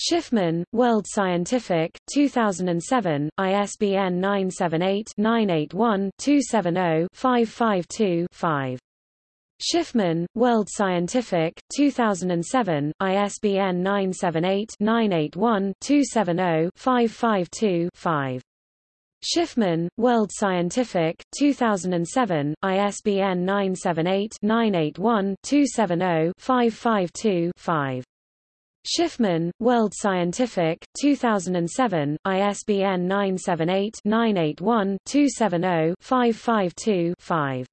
Schiffman, World Scientific, 2007, ISBN 978-981-270-552-5. Schiffman, World Scientific, 2007, ISBN 978-981-270-552-5. Schiffman, World Scientific, 2007, ISBN 978-981-270-552-5. Schiffman, World Scientific, 2007, ISBN 978-981-270-552-5.